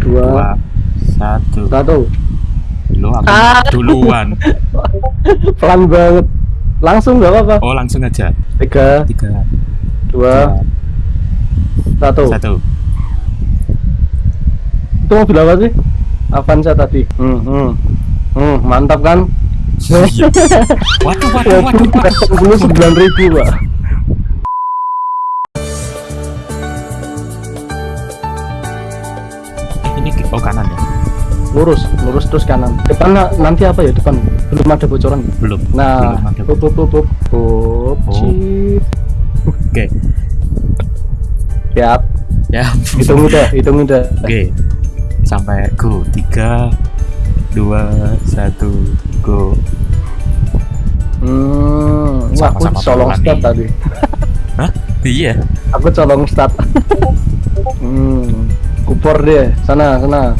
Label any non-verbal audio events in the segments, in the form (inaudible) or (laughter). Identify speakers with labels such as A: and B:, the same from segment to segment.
A: dua,
B: dua satu
A: satu.
B: lo aku
A: Ah.
B: duluan (laughs)
A: Pelan banget. Langsung nggak apa-apa.
B: oh langsung aja
A: Tiga,
B: tiga
A: dua, satu.
B: satu
A: Itu mobil apa sih? Avanza tadi. Hmm, hmm. Hmm, mantap kan?
B: Waduh waduh waduh, waduh.
A: Mobil sembilan ribu, Pak. Lurus, lurus terus kanan. Depan na- nanti apa ya depan? Belum ada bocoran.
B: belum
A: Nah,
B: belum ada.
A: pup. Pup,
B: Oh.
A: cip.
B: oke
A: Siap.
B: ya
A: Hitung udah, hitung udah.
B: oke sampai go tiga dua satu go
A: Hmm, wah, aku
B: Sama-sama
A: colong start
B: nih.
A: tadi.
B: Hah? iya
A: Aku colong start. (laughs) hmm, kupor deh. Sana, sana.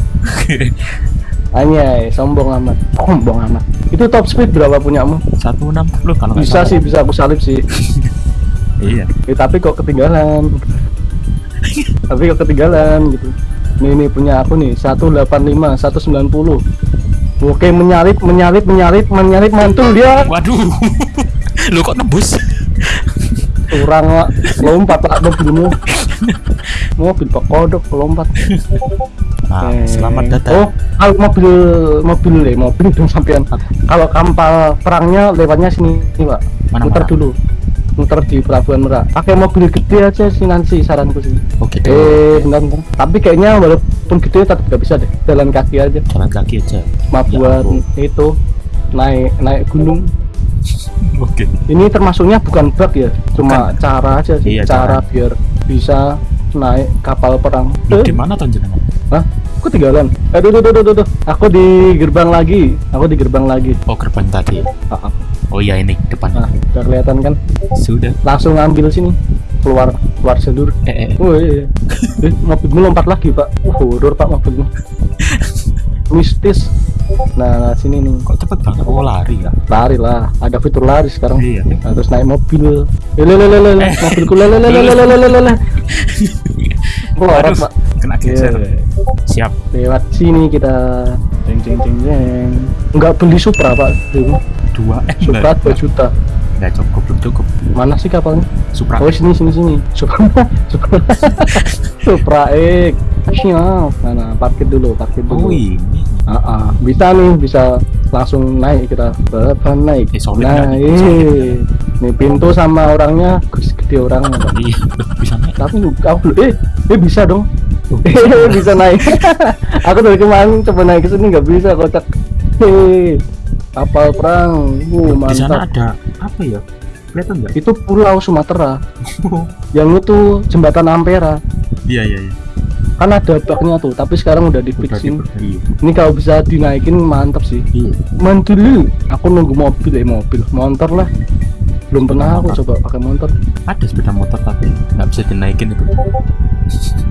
A: Anyay, sombong amat. Sombong amat. Itu top speed berapa punyamu?
B: satu enam puluh kalau nggak
A: Bisa sih, bisa aku salib sih. (laughs)
B: iya
A: Eh, tapi kok ketinggalan. (laughs) tapi kok ketinggalan gitu. Nih nih punya aku nih 185, 190. Oke, menyalip, menyalip, menyalip, menyalip mantul dia.
B: waduh (laughs) lu kok nembus
A: Kurang lompat pak mobilmu. Mobil pak kodok lompat.
B: Nah
A: Eh,
B: selamat datang
A: Oh, kalau mobil mobil deh, mobil dong sampean. Kalau kapal perangnya lewatnya sini, Pak.
B: Mana, mana?
A: dulu. Muter di Pelabuhan Merak. Pakai mobil gede aja sih nanti saranku sih.
B: oke
A: Eh, bentar, bentar. Tapi kayaknya walaupun gede tetap nggak bisa deh. Jalan kaki aja.
B: jalan kaki aja
A: Cuma
B: Ya
A: itu naik naik gunung. (laughs)
B: oke
A: Ini termasuknya bukan bug ya, cuma
B: Bukan.
A: cara aja sih,
B: Iya,
A: cara
B: cara.
A: biar bisa naik kapal perang. Eh,
B: di mana jenengan
A: Hah? Aku ketinggalan. Aduh, aduh, aduh, aduh, aduh. Aku di gerbang lagi. Aku di gerbang lagi.
B: oh gerbang tadi
A: Ah, ah.
B: oh iya ini depannya
A: Nah, udah kelihatan kan?
B: sudah
A: Langsung ambil sini. Keluar, keluar jalur.
B: eh, eh.
A: Oh iya. Eh, mobilmu lompat lagi, Pak. Uh, horor, Pak, mobilmu. Mistis. Nah, sini nih.
B: kok cepet banget oh lari ya
A: Lari lah. Ada fitur lari sekarang.
B: iya
A: Nah, terus naik mobil. Eh, le, le, le, le, le.
B: Eh.
A: Mobilku le, le, le, le, le, le, le, le, le. Keluar,
B: Waduh,
A: Pak.
B: kena geser
A: Iya.
B: Siap
A: Lewat sini kita. Jeng, jeng, jeng, jeng. Enggak beli Supra, Pak. Ini.
B: dua eh
A: Supra 2 juta.
B: enggak cukup belum cukup
A: Mana sih kapalnya?
B: Supra
A: Oh sini sini sini. Supra (laughs) Supra Supra X. Siap. Nah, parkir dulu, parkir
B: oh
A: dulu.
B: ini
A: Ah, ah. bisa nih, bisa langsung naik kita. Berapa naik?
B: Eh, solid nggak nih?
A: naik.
B: Solid
A: Nih pintu sama orangnya gede orangnya.
B: Iya (laughs) bisa naik
A: Tapi aku belum. Eh, eh bisa dong. (laughs) Bisa naik. (laughs) aku dari kemarin coba naik ke sini nggak bisa kocak. Hei, kapal perang. Uh,
B: di sana
A: mantap.
B: ada apa ya kelihatan nggak
A: Itu Pulau Sumatera. (laughs) Yang itu jembatan Ampera.
B: iya iya iya
A: Kan ada bugnya tuh, tapi sekarang udah di
B: udah
A: fixin.
B: diperbaiki
A: Ini kalau bisa dinaikin mantap sih.
B: iya
A: Mantul. Aku nunggu mobil eh mobil, motor lah. Belum pernah aku
B: Motor.
A: coba pakai motor.
B: ada sepeda motor tapi nggak bisa dinaikin itu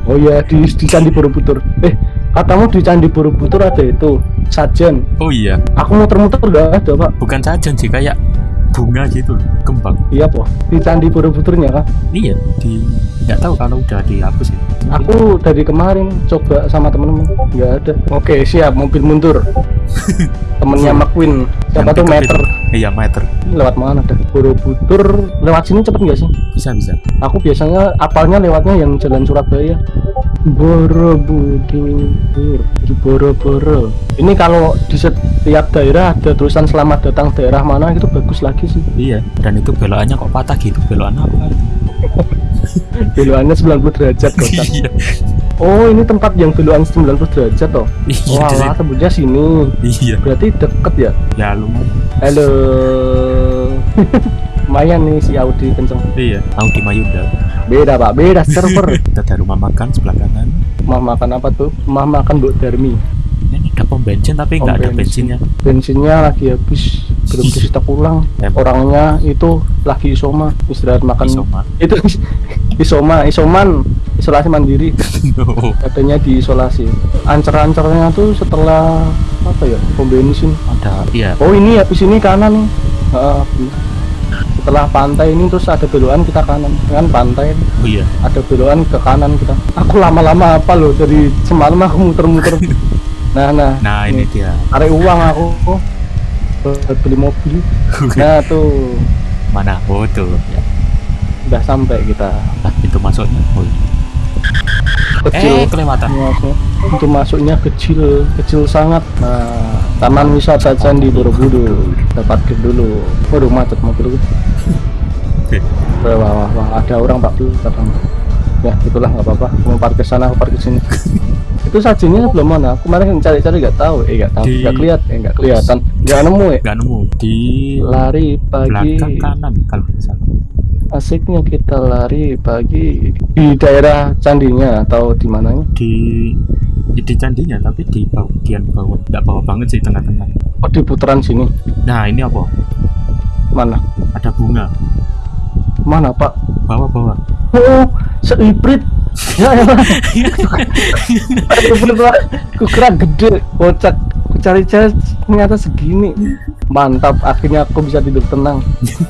A: Oh iya di, di Candi Borobudur. Eh, katamu di Candi Borobudur ada itu sajen.
B: oh iya
A: Aku muter-muter gak ada pak.
B: bukan sajen sih kayak bunga gitu loh kembang
A: Iya po. Di Candi Borobudurnya kan.
B: iya di nggak tahu kalau udah dihapus ya
A: Aku dari kemarin coba sama temen-temen nggak ada. Oke siap mobil mundur. (laughs) Temennya McQueen. Siapa tuh meter?
B: iya meter
A: lewat mana dah? Borobudur lewat sini cepet nggak sih?
B: bisa bisa
A: Aku biasanya apalnya lewatnya yang jalan Surabaya. Borobudur, di Boro-Boro. Ini kalau di setiap daerah ada tulisan selamat datang daerah mana itu bagus lagi sih.
B: iya dan itu belokannya kok patah gitu belokan apa (laughs)
A: Belokannya 90 derajat kocak. (laughs)
B: iya
A: Oh ini tempat yang belokan 90 derajat toh.
B: iya
A: Wah,
B: situ.
A: tembusnya sini.
B: iya
A: Berarti deket ya.
B: ya lumayan
A: Halo. (laughs) Lumayan nih si Audi kenceng.
B: iya. Audi Mayunda
A: Beda pak, beda server. (laughs)
B: kita ada rumah makan sebelah kanan.
A: Rumah makan apa tuh? Rumah makan Bu Darmi.
B: ini ada pom bensin tapi nggak ada
A: bensin.
B: bensinnya.
A: Bensinnya lagi habis. Belum disita pulang orangnya itu lagi isoma. Istirahat makan.
B: Isoma.
A: itu (laughs) isoma isoman. Isolasi mandiri. (laughs)
B: No.
A: katanya diisolasi. Ancer-ancernya tuh setelah apa ya pom bensin.
B: Ada iya.
A: Oh ini habis ini kanan nih. Ah, setelah pantai ini terus ada belokan kita kanan kan pantai
B: Oh iya.
A: ada belokan ke kanan kita aku lama-lama apa loh dari semalam aku muter-muter (laughs) nah nah
B: Nah ini dia.
A: tarik uang aku buat beli mobil (laughs) nah tuh
B: Mana? Oh tuh. Ya.
A: udah sampai kita
B: Nah, pintu masuknya. Oh, iya.
A: kecil
B: Eh kelewatan.
A: masuk itu masuknya kecil kecil sangat nah taman wisata candi borobudur. Dapat dulu. Waduh macet mobil
B: Oke.
A: wah wah wah, ada orang pak belakang ya itulah nggak apa-apa. Mau parkir sana aku parkir sini. (laughs) Itu sajinya belum mana? Kemarin cari-cari nggak tahu. Eh nggak tahu. Nggak kelihatan eh nggak kelihatan. Nggak nemu ya
B: Gak nemu. Di
A: lari pagi.
B: belakang kanan kalau salah.
A: asiknya kita lari pagi di daerah candinya atau di mananya?
B: Di di candinya tapi di bagian bawah. Tidak bawah banget sih tengah-tengah.
A: oh di putaran sini
B: Nah ini apa?
A: mana
B: Ada bunga.
A: mana pak
B: Bawah-bawah.
A: oh seibrit ya ya aku (laughs) kira gede kocak cari-cari ternyata segini mantap akhirnya aku bisa tidur tenang.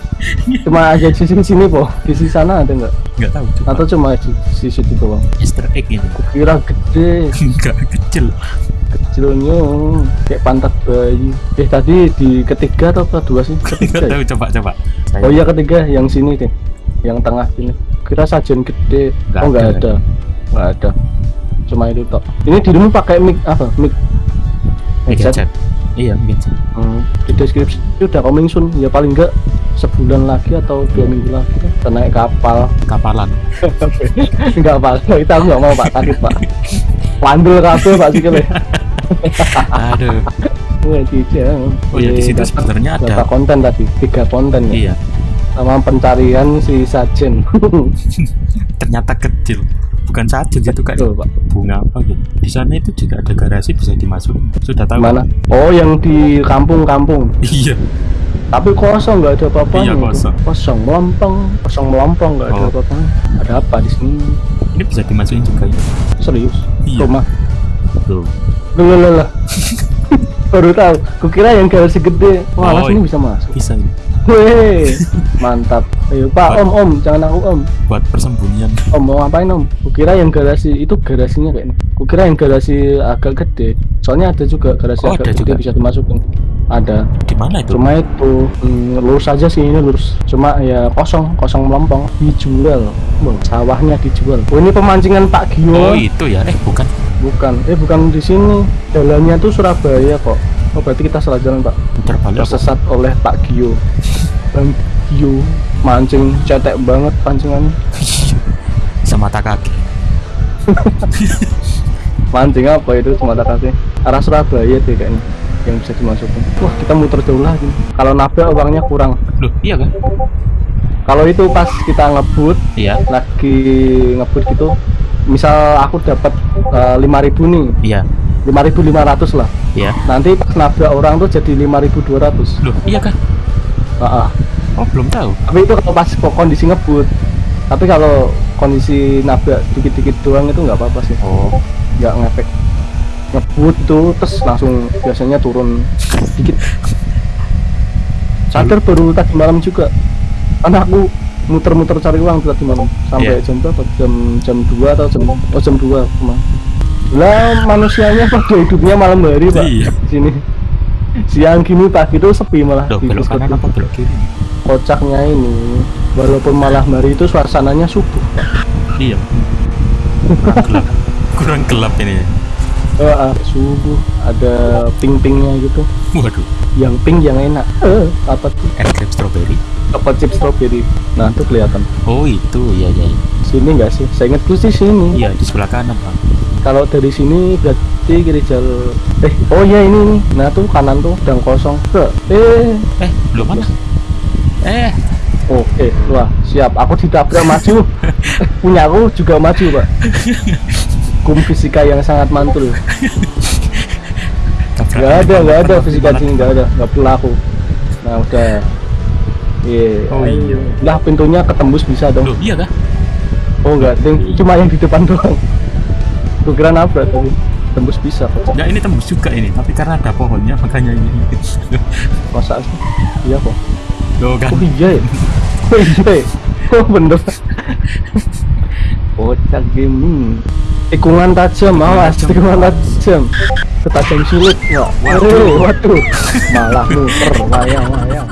A: (laughs) Cuma aja di sini sini po. Di sisi sana ada nggak?
B: Nggak tahu coba.
A: atau cuma di sisi itu doang?
B: Easter egg ini.
A: aku kira gede.
B: Enggak kecil.
A: kecilnya kayak pantat bayi. Eh tadi di ketiga atau kedua sih? (laughs) Ketiga
B: Nggak
A: ya?
B: tahu coba coba. Saya
A: oh iya ketiga. Yang sini deh. Yang tengah sini. Kira sajian gede.
B: Nggak
A: oh nggak
B: ada.
A: nggak ada. Cuma itu tok. Ini dirimu pakai mic apa? Mic headset?
B: headset. Iya headset.
A: Hmm, di deskripsi itu udah coming soon ya paling enggak sebulan lagi atau dua minggu lagi kita naik kapal
B: Kapalan. (laughs)
A: enggak pak itu aku nggak mau pak takut pak Wandel kabel pak sih kele
B: Aduh.
A: Wah.
B: Oh iya di situ sebenarnya ada.
A: berapa konten tadi tiga konten ya
B: Iya.
A: sama pencarian si Sajen (laughs)
B: Ternyata kecil. Bukan saja itu kayak
A: Betul, pak
B: bunga apa gitu. Di sana itu juga ada garasi bisa dimasukin. Sudah tahu?
A: mana oh yang di kampung-kampung (laughs)
B: Iya.
A: tapi kosong nggak ada apa-apa
B: Iya, kosong.
A: kosong melompong kosong melompong nggak ada
B: Oh.
A: apa-apa ada apa di sini
B: Ini bisa dimasukin juga ya.
A: serius
B: Iya.
A: rumah
B: Tuh.
A: Loh, loh, loh, loh. (laughs) baru tahu kukira yang garasi gede wah
B: Oh,
A: sini
B: iya.
A: bisa masuk
B: Bisa ini.
A: Weh, (laughs) mantap ayo pak om om jangan aku om.
B: Buat persembunyian.
A: om mau ngapain om? Kukira yang garasi itu garasinya kayak ini. Kukira yang garasi agak gede. Soalnya ada juga garasi
B: Oh,
A: agak
B: ada
A: gede
B: juga.
A: bisa dimasukin ada.
B: Di mana itu?
A: cuma itu hmm, lurus aja sih ini lurus. Cuma ya kosong kosong melompong. Dijual. Wah, sawahnya dijual. Oh ini pemancingan Pak Gio.
B: Oh itu ya. Eh bukan.
A: bukan. Eh bukan di sini. Jalannya tuh Surabaya kok. Oh berarti kita salah jalan Pak.
B: Putar balik apa?
A: tersesat oleh Pak Gio. (laughs) Bang Gio mancing cetek banget pancingannya (laughs)
B: Semata kaki. (laughs)
A: mancing apa itu semata kaki arah Surabaya deh kayaknya yang bisa dimasukin wah kita muter jauh lagi kalau nabrak uangnya kurang
B: Loh iya kan?
A: kalau itu pas kita ngebut
B: Iya.
A: lagi ngebut gitu misal aku dapat lima ribu nih
B: Iya.
A: 5.500 lah
B: Iya.
A: nanti pas nabrak orang tuh jadi 5.200
B: Loh iya kan?
A: Heeh.
B: Oh belum tahu.
A: tapi itu kalau pas kondisi ngebut tapi kalau kondisi nabrak dikit-dikit doang itu nggak apa-apa sih
B: Oh.
A: nggak ngefek ngebut tuh terus langsung biasanya turun dikit sadar baru tadi malam juga karena aku muter-muter cari uang tadi malam sampai
B: Iya.
A: jam berapa jam jam 2 atau jam oh jam 2 ke mana lah manusianya pada hidupnya malam hari pak
B: Iya.
A: di sini siang gini pagi tuh sepi malah di
B: belok kanan apa belok kiri?
A: kocaknya ini walaupun malam hari itu suasananya subuh.
B: Iya. Kurang gelap. Kurang gelap ini.
A: Ah, subuh ada ping-pingnya gitu
B: Waduh.
A: yang pink yang enak eh apa tuh
B: Es krim strawberry.
A: apa chip strawberry nah itu kelihatan
B: Oh itu iya. iya.
A: Sini enggak sih? Saya ingat sih sini.
B: Iya di sebelah kanan bang.
A: kalau dari sini berarti kiri jalur eh oh iya ini nih nah tuh kanan tuh sedang kosong. Ke eh.
B: Eh belum mana? Eh.
A: Oke wah siap. Aku ditabrak maju. (laughs) Punya aku juga maju pak. Kum fisika yang sangat mantul. Nggak ada nggak ada fisika sini nggak ada. Nggak berlaku nah udah. Iya.
B: Oh, iya.
A: lah pintunya ketembus bisa dong.
B: Loh iya kah?
A: Oh enggak. Cuma yang di depan doang. Gua kira nabrak tapi tembus bisa kok
B: Ya ini tembus juga ini, tapi karena ada pohonnya makanya ini.
A: masa? Sih iya kok
B: Tuh kan.
A: Oh iya ya? Oh iya ya? Oh bener. Bocah gaming Tikungan tajam, awas. tikungan tajam. Ketajam sulit, wah
B: Waduh.
A: Waduh, waduh. Malah muter, wayang, wayang